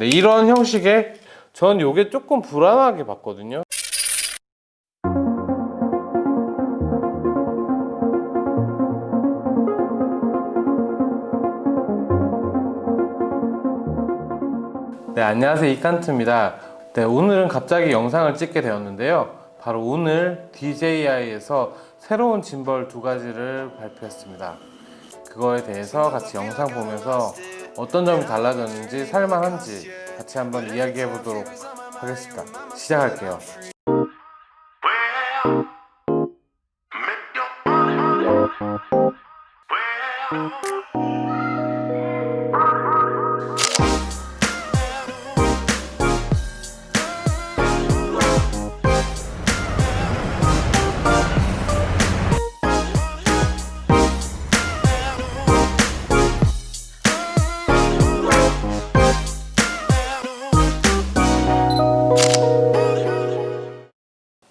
네, 이런 형식의 전 요게 조금 불안하게 봤거든요. 네 안녕하세요. 이칸트입니다. 네 오늘은 갑자기 영상을 찍게 되었는데요. 바로 오늘 DJI에서 새로운 짐벌 두 가지를 발표했습니다. 그거에 대해서 같이 영상 보면서 어떤 점이 달라졌는지 살만한지 같이 한번 이야기해 보도록 하겠습니다. 시작할게요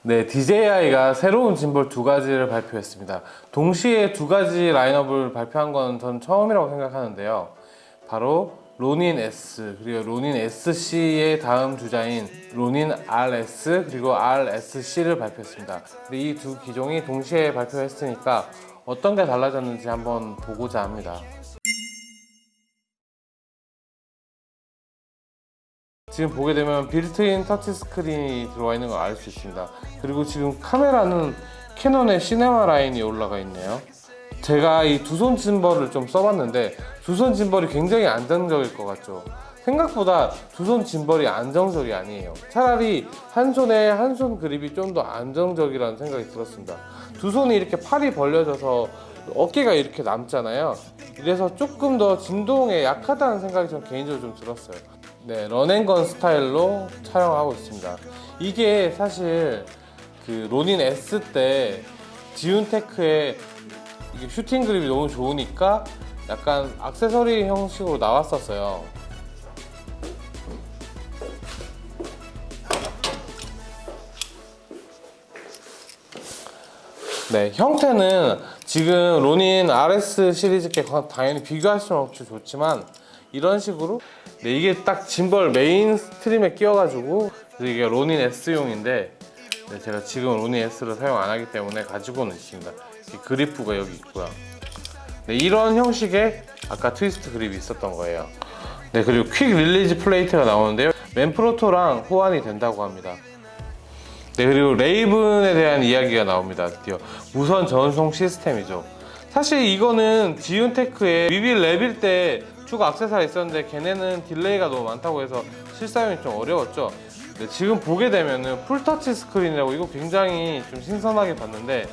네, DJI가 새로운 짐볼 두 가지를 발표했습니다. 동시에 두 가지 라인업을 발표한 건 전 처음이라고 생각하는데요. 바로 로닌 S 그리고 로닌 SC의 다음 주자인 로닌 RS 그리고 RSC를 발표했습니다. 근데 이 두 기종이 동시에 발표했으니까 어떤 게 달라졌는지 한번 보고자 합니다. 지금 보게 되면 built-in touch screen이 들어와 있는 걸 알 수 있습니다. 그리고 지금 카메라는 캐논의 시네마 라인이 올라가 있네요. 제가 이 두 손 짐벌을 좀 써봤는데 두 손 짐벌이 굉장히 안정적일 것 같죠. 생각보다 두 손 짐벌이 안정적이 아니에요. 차라리 한 손에 한 손 그립이 좀 더 안정적이라는 생각이 들었습니다. 두 손이 이렇게 팔이 벌려져서 어깨가 이렇게 남잖아요. 이래서 조금 더 진동에 약하다는 생각이 전 개인적으로 좀 들었어요 네, 런앤건 스타일로 촬영하고 있습니다. 이게 사실 그 로닌 S 때 지운테크의 슈팅 그립이 너무 좋으니까 약간 액세서리 형식으로 나왔었어요. 네, 형태는 지금 로닌 RS 시리즈께 당연히 비교할 수는 없죠 좋지만 이런 식으로? 네, 이게 딱 짐벌 main stream에 끼워가지고 이게 로닌 S용인데 네, 제가 지금 로닌 S를 사용 안 하기 때문에 가지고는 있습니다. 그립부가 여기 있고요. 네, 이런 형식의 아까 트위스트 그립이 있었던 거예요. 네 그리고 quick release plate가 나오는데요. 맨프로토랑 호환이 된다고 합니다. 네 그리고 레이븐에 대한 이야기가 나옵니다. 드디어 무선 전송 시스템이죠. 사실 이거는 지윤테크의 위빌 랩일 때 추가 악세사리 있었는데 걔네는 delay가 너무 많다고 해서 실사용이 좀 어려웠죠. 네, 지금 보게 되면은 full touch screen이라고 이거 굉장히 좀 신선하게 봤는데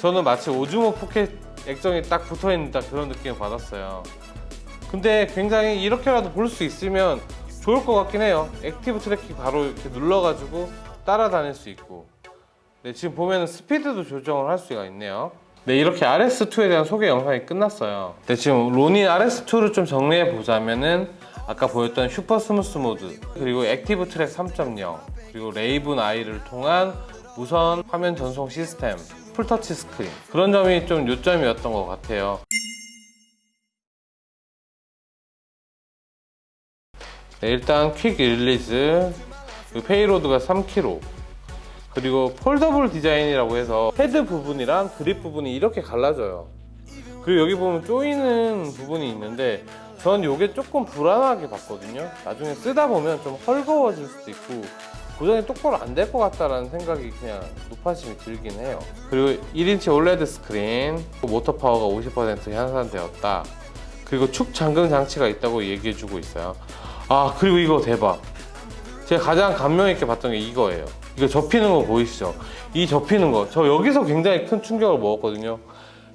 저는 마치 오즈모 포켓 액정이 딱 붙어있는 딱 그런 느낌을 받았어요. 근데 굉장히 이렇게라도 볼 수 있으면 좋을 것 같긴 해요. active tracking 바로 이렇게 눌러가지고 따라다닐 수 있고. 네, 지금 보면 스피드도 조정을 할 수가 있네요 네 이렇게 RS2에 대한 소개 영상이 끝났어요. 네 지금 로닌 RS2를 좀 정리해 보자면은 아까 보였던 super smooth mode 그리고 active track 3.0 그리고 레이븐 아이를 통한 무선 화면 전송 시스템 full touch screen. 그런 점이 좀 요점이었던 것 같아요. 네, 일단 quick release payload가 3kg 그리고 foldable 디자인이라고 해서 헤드 부분이랑 그립 부분이 이렇게 갈라져요. 그리고 여기 보면 조이는 부분이 있는데 전 이게 조금 불안하게 봤거든요. 나중에 쓰다 보면 좀 헐거워질 수도 있고 고정이 똑바로 안 될 것 같다라는 생각이 그냥 노파심이 들긴 해요. 그리고 1인치 OLED 스크린 모터 파워가 50% 향상되었다. 그리고 축 잠금 장치가 있다고 얘기해 주고 있어요. 아 그리고 이거 대박. 제가 가장 감명 있게 봤던 게 이거예요 이거 접히는 거 보이시죠? 이 접히는 거. 저 여기서 굉장히 큰 충격을 먹었거든요.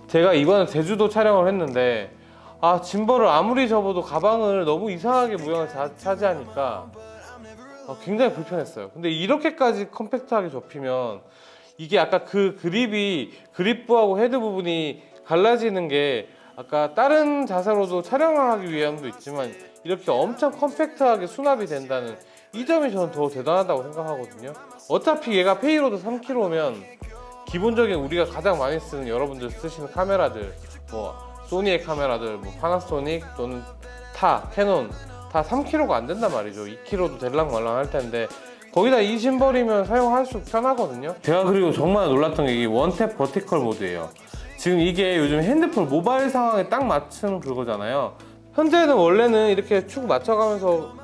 제가 이번에 제주도 촬영을 했는데 아 짐벌을 아무리 접어도 가방을 너무 이상하게 모양을 자, 차지하니까 아, 굉장히 불편했어요. 근데 이렇게까지 컴팩트하게 접히면 이게 아까 그 그립이 그립부하고 헤드 부분이 갈라지는 게 아까 다른 자세로도 촬영을 하기 위함도 있지만 이렇게 엄청 컴팩트하게 수납이 된다는 이 점이 저는 더 대단하다고 생각하거든요. 어차피 얘가 payload 3kg면 기본적인 우리가 가장 많이 쓰는 여러분들 쓰시는 카메라들 뭐 소니의 카메라들 뭐 파나소닉 또는 타, 캐논 다 3kg가 안 된단 말이죠. 2kg도 될랑말랑 할 텐데 거기다 이 짐벌이면 사용할수록 편하거든요. 제가 그리고 정말 놀랐던 게 이게 one tap vertical mode예요. 지금 이게 요즘 핸드폰 모바일 상황에 딱 맞춘 그거잖아요. 현재는 원래는 이렇게 축 맞춰가면서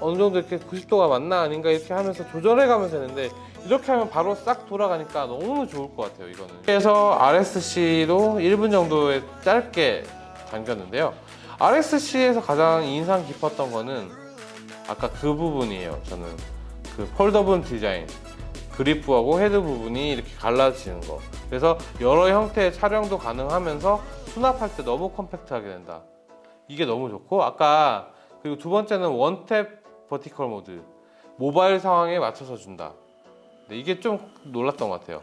어느 정도 이렇게 90도가 맞나 아닌가 이렇게 하면서 조절해 가면서 했는데 이렇게 하면 바로 싹 돌아가니까 너무 좋을 것 같아요 이거는. 그래서 RSC도 1분 정도에 짧게 당겼는데요. RSC에서 가장 인상 깊었던 거는 아까 그 부분이에요 저는. 그 폴더블 디자인. 그립부하고 헤드 부분이 이렇게 갈라지는 거. 그래서 여러 형태의 촬영도 가능하면서 수납할 때 너무 컴팩트하게 된다. 이게 너무 좋고 아까 그리고 두 번째는 one tap vertical mode. 모바일 상황에 맞춰서 준다. 네, 이게 좀 놀랐던 것 같아요.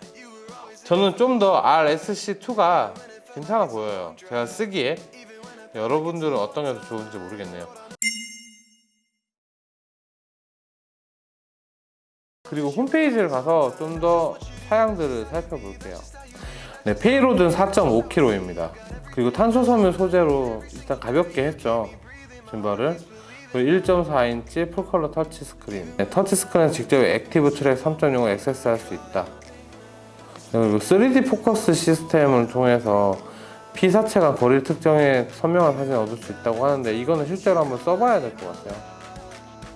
저는 좀 더 RSC2가 괜찮아 보여요. 제가 쓰기에. 여러분들은 어떤 게 더 좋은지 모르겠네요. 그리고 홈페이지를 가서 좀 더 사양들을 살펴볼게요. 네, payload는 4.5kg입니다. 그리고 탄소 섬유 소재로 일단 가볍게 했죠. 짐벌을 1.4인치 full color 터치 스크린. 네, 터치 스크린 직접 Active Track 3.0을 액세스할 수 있다. 그리고 3D 포커스 시스템을 통해서 피사체가 거리를 특정해 선명한 사진을 얻을 수 있다고 하는데 이거는 실제로 한번 써봐야 될 것 같아요.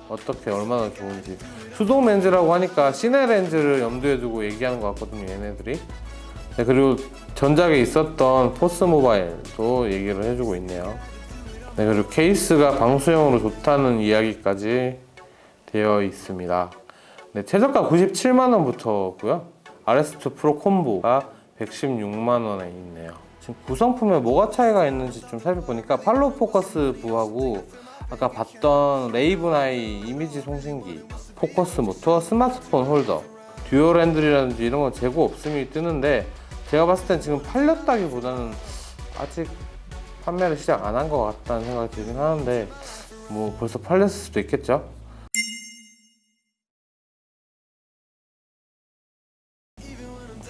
어떻게 얼마나 좋은지. 수동 렌즈라고 하니까 cine 렌즈를 염두에 두고 얘기하는 것 같거든요 얘네들이. 네, 그리고 전작에 있었던 Force Mobile도 얘기를 해주고 있네요 네, 그리고 케이스가 방수형으로 좋다는 이야기까지 되어 있습니다. 네, 최저가 97만원부터고요. RS2 Pro Combo가 116만원에 있네요. 지금 구성품에 뭐가 차이가 있는지 좀 살펴보니까 follow focus부하고 아까 봤던 RavenEye 이미지 송신기 focus motor 스마트폰 holder dual handle이라든지 이런 건 재고 없음이 뜨는데 제가 봤을 땐 지금 팔렸다기보다는 아직 판매를 시작 안 한 것 같다는 생각이 들긴 하는데 뭐 벌써 팔렸을 수도 있겠죠?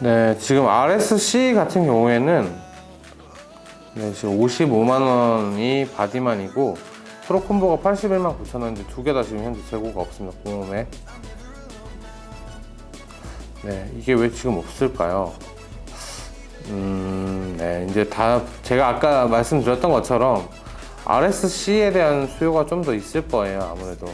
네 지금 RSC 같은 경우에는 네, 지금 55만 원이 바디만이고 Pro Combo가 81만 9천 원인데 두 개 다 지금 현재 재고가 없습니다 공홈에. 네 이게 왜 지금 없을까요 음, 네. 이제 다 제가 아까 말씀드렸던 것처럼 RSC에 대한 수요가 좀 더 있을 거예요 아무래도.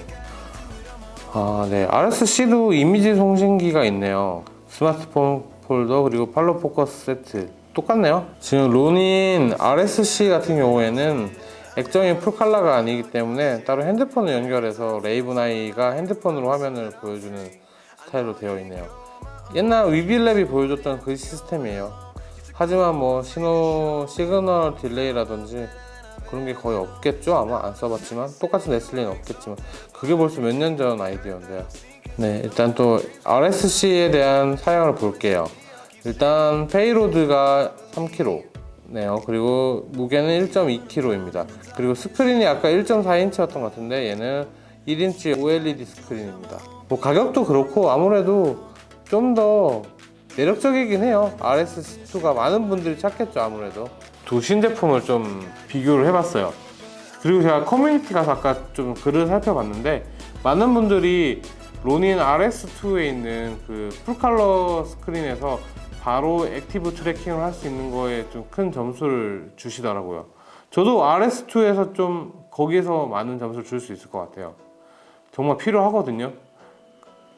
아, 네. RSC도 이미지 송신기가 있네요. 스마트폰 폴더 그리고 follow focus 세트. 똑같네요? 지금 로닌 RSC 같은 경우에는 액정이 풀칼라가 아니기 때문에 따로 핸드폰을 연결해서 RavenEye가 핸드폰으로 화면을 보여주는 스타일로 되어 있네요. 옛날 Weebill Lab이 보여줬던 그 시스템이에요 하지만 뭐 신호 signal delay라든지 그런 게 거의 없겠죠? 아마 안 써봤지만. 똑같은 레슬리는 없겠지만. 그게 벌써 몇 년 전 아이디어인데요. 네 일단 또 RSC에 대한 사양을 볼게요. 일단 payload가 3kg 네요. 그리고 무게는 1.2kg입니다. 그리고 스크린이 아까 1.4인치였던 것 같은데 얘는 1인치 OLED 스크린입니다. 뭐 가격도 그렇고 아무래도 좀더 매력적이긴 해요. RS2가 많은 분들이 찾겠죠 아무래도. 두 신제품을 좀 비교를 해봤어요. 그리고 제가 커뮤니티 가서 아까 좀 글을 살펴봤는데 많은 분들이 로닌 RS2에 있는 그 full color 스크린에서 바로 active tracking을 할 수 있는 거에 좀 큰 점수를 주시더라고요. 저도 RS2에서 좀 거기에서 많은 점수를 줄 수 있을 것 같아요. 정말 필요하거든요.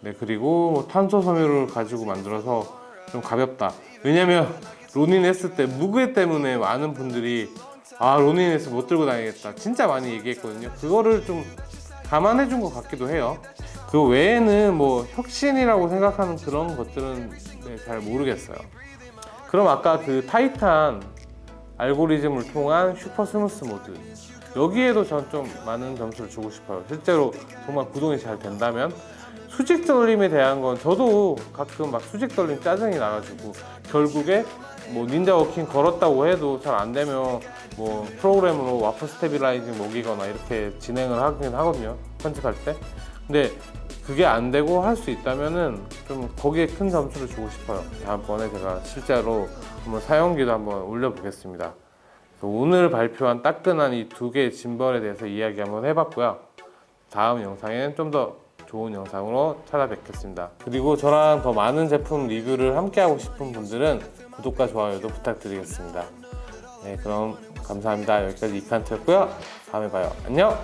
네 그리고 뭐 탄소 섬유를 가지고 만들어서 좀 가볍다. 왜냐면 로닌 했을 때 무게 때문에 많은 분들이 아 로닌 S 못 들고 다니겠다. 진짜 많이 얘기했거든요. 그거를 좀 감안해 준 것 같기도 해요. 그 외에는 뭐 혁신이라고 생각하는 그런 것들은 네, 잘 모르겠어요. 그럼 아까 그 타이탄 알고리즘을 통한 super smooth mode. 여기에도 전 좀 많은 점수를 주고 싶어요. 실제로 정말 구동이 잘 된다면 수직 떨림에 대한 건 저도 가끔 막 수직 떨림 짜증이 나가지고 결국에 뭐 ninja walking 걸었다고 해도 잘 안 되면 뭐 프로그램으로 warp stabilizing 먹이거나 이렇게 진행을 하긴 하거든요 편집할 때. 근데 그게 안 되고 할 수 있다면은 좀 거기에 큰 점수를 주고 싶어요. 다음번에 제가 실제로 한번 사용기도 한번 올려보겠습니다. 오늘 발표한 따끈한 이 두 개의 짐벌에 대해서 이야기 한번 해봤고요. 다음 영상엔 좀더 좋은 영상으로 찾아뵙겠습니다. 그리고 저랑 더 많은 제품 리뷰를 함께 하고 싶은 분들은 구독과 좋아요도 부탁드리겠습니다. 네, 그럼 감사합니다. 여기까지 이칸트였고요. 다음에 봐요. 안녕!